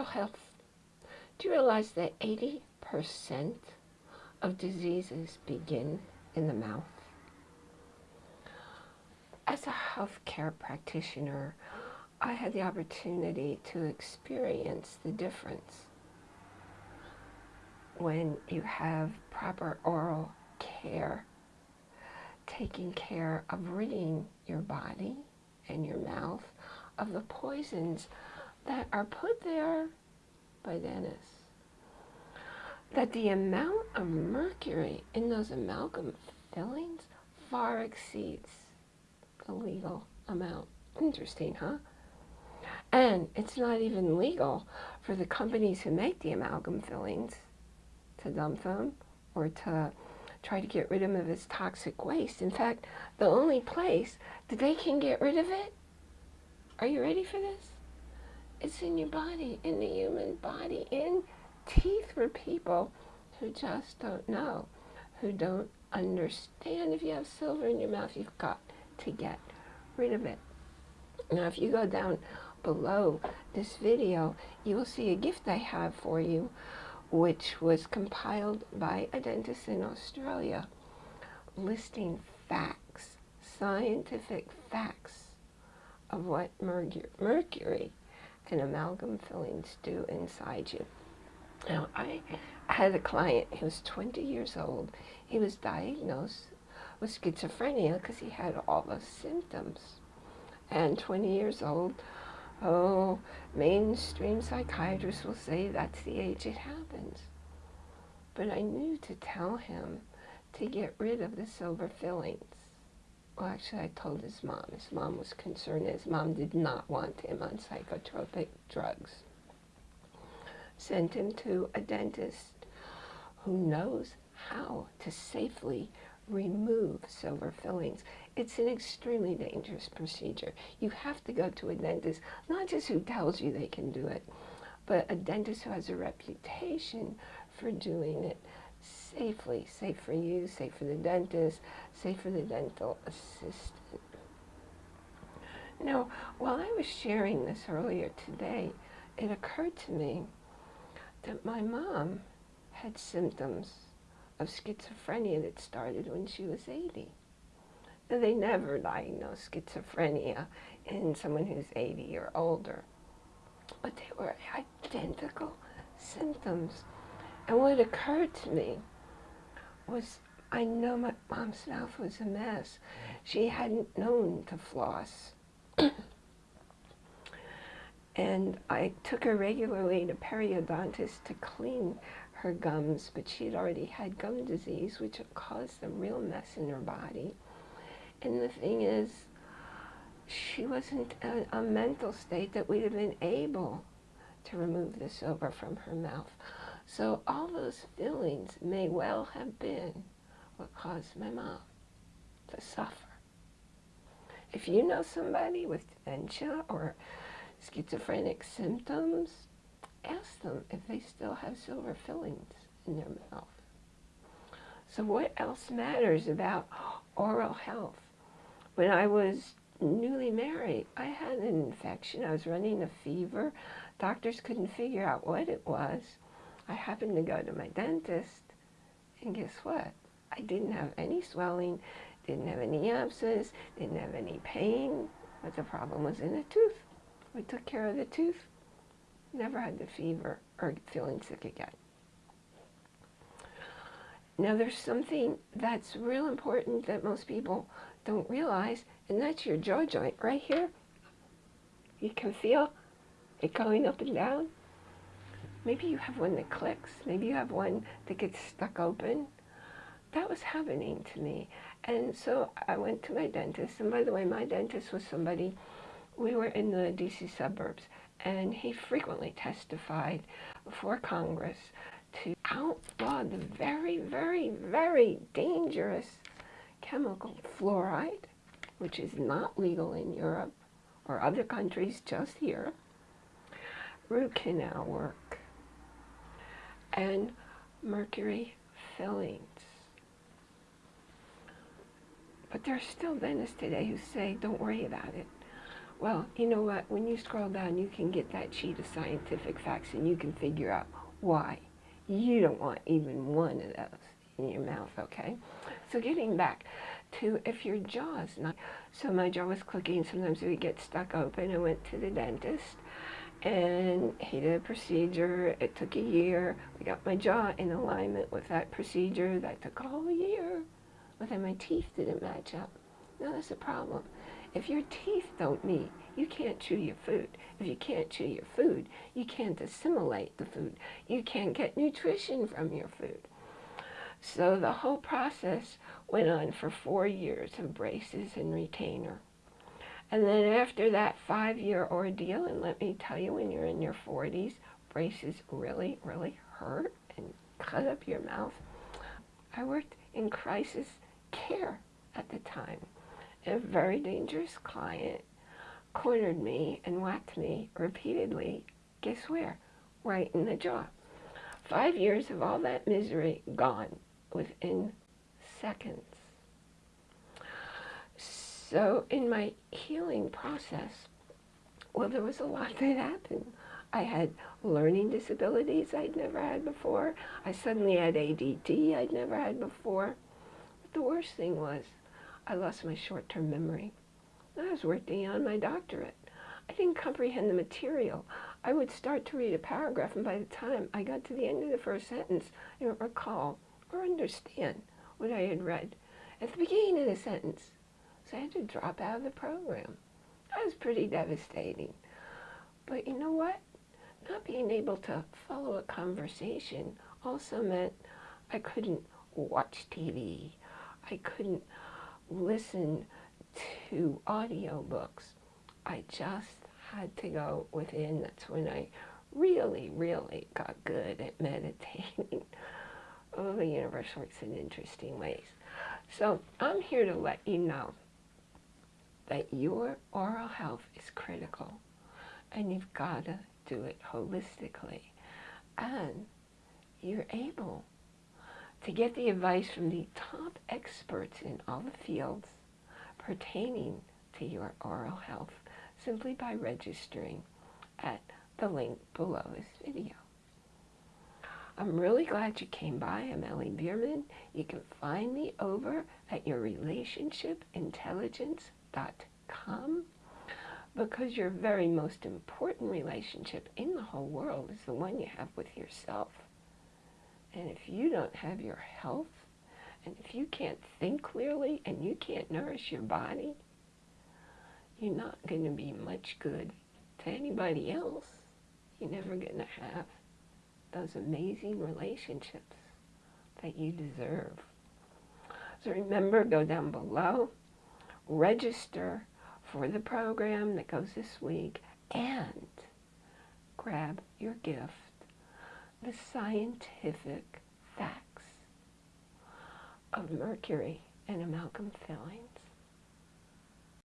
oral health. Do you realize that 80% of diseases begin in the mouth? As a healthcare practitioner, I had the opportunity to experience the difference when you have proper oral care, taking care of ridding your body and your mouth of the poisons that are put there by dentists. That the amount of mercury in those amalgam fillings far exceeds the legal amount. Interesting, huh? And it's not even legal for the companies who make the amalgam fillings to dump them or to try to get rid of them as toxic waste. In fact, the only place that they can get rid of it, are you ready for this? It's in your body, in the human body, in teeth for people who just don't know, who don't understand. If you have silver in your mouth, you've got to get rid of it. Now, if you go down below this video, you will see a gift I have for you, which was compiled by a dentist in Australia, listing facts, scientific facts of what mercury and amalgam fillings do inside you. Now, I had a client, he was 20 years old. He was diagnosed with schizophrenia because he had all the symptoms. And 20 years old, oh, mainstream psychiatrists will say that's the age it happens. But I knew to tell him to get rid of the silver fillings well, actually, I told his mom. His mom was concerned. His mom did not want him on psychotropic drugs. Sent him to a dentist who knows how to safely remove silver fillings. It's an extremely dangerous procedure. You have to go to a dentist, not just who tells you they can do it, but a dentist who has a reputation for doing it safely, safe for you, safe for the dentist, safe for the dental assistant. Now, while I was sharing this earlier today, it occurred to me that my mom had symptoms of schizophrenia that started when she was 80. Now, they never diagnosed schizophrenia in someone who's 80 or older, but they were identical symptoms. And what occurred to me was I know my mom's mouth was a mess. She hadn't known to floss. and I took her regularly to periodontist to clean her gums, but she had already had gum disease, which caused a real mess in her body. And the thing is, she wasn't in a mental state that we'd have been able to remove the silver from her mouth. So all those feelings may well have been what caused my mom to suffer. If you know somebody with dementia or schizophrenic symptoms, ask them if they still have silver fillings in their mouth. So what else matters about oral health? When I was newly married, I had an infection. I was running a fever. Doctors couldn't figure out what it was. I happened to go to my dentist, and guess what? I didn't have any swelling, didn't have any abscess, didn't have any pain, but the problem was in the tooth. We took care of the tooth, never had the fever or feeling sick again. Now there's something that's real important that most people don't realize, and that's your jaw joint right here. You can feel it going up and down. Maybe you have one that clicks. Maybe you have one that gets stuck open that was happening to me. And so I went to my dentist. And by the way, my dentist was somebody, we were in the DC suburbs, and he frequently testified before Congress to outlaw the very, very, very dangerous chemical fluoride, which is not legal in Europe or other countries, just here, root canal work, and mercury fillings. But there are still dentists today who say, don't worry about it. Well, you know what? When you scroll down, you can get that sheet of scientific facts and you can figure out why. You don't want even one of those in your mouth, okay? So getting back to if your jaw is not, so my jaw was clicking, sometimes it would get stuck open. I went to the dentist and he did a procedure. It took a year. We got my jaw in alignment with that procedure. That took a whole year. But then my teeth didn't match up. Now that's a problem. If your teeth don't meet, you can't chew your food. If you can't chew your food, you can't assimilate the food. You can't get nutrition from your food. So the whole process went on for four years of braces and retainer. And then after that five-year ordeal, and let me tell you, when you're in your 40s, braces really, really hurt and cut up your mouth. I worked in crisis care at the time. A very dangerous client cornered me and whacked me repeatedly. Guess where? Right in the jaw. Five years of all that misery gone within seconds. So in my healing process, well, there was a lot that happened. I had learning disabilities I'd never had before. I suddenly had ADD I'd never had before. But the worst thing was I lost my short-term memory. I was working on my doctorate. I didn't comprehend the material. I would start to read a paragraph, and by the time I got to the end of the first sentence, I don't recall or understand what I had read at the beginning of the sentence. So I had to drop out of the program. That was pretty devastating. But you know what? Not being able to follow a conversation also meant I couldn't watch TV. I couldn't listen to audiobooks. I just had to go within. That's when I really, really got good at meditating. oh, the universe works in interesting ways. So I'm here to let you know that your oral health is critical and you've got to do it holistically. And you're able to get the advice from the top experts in all the fields pertaining to your oral health simply by registering at the link below this video. I'm really glad you came by. I'm Ellie Bierman. You can find me over at yourrelationshipintelligence.com because your very most important relationship in the whole world is the one you have with yourself. And if you don't have your health, and if you can't think clearly and you can't nourish your body, you're not going to be much good to anybody else. You're never going to have those amazing relationships that you deserve. So remember, go down below, register for the program that goes this week, and grab your gift, the scientific facts of mercury and amalgam filling.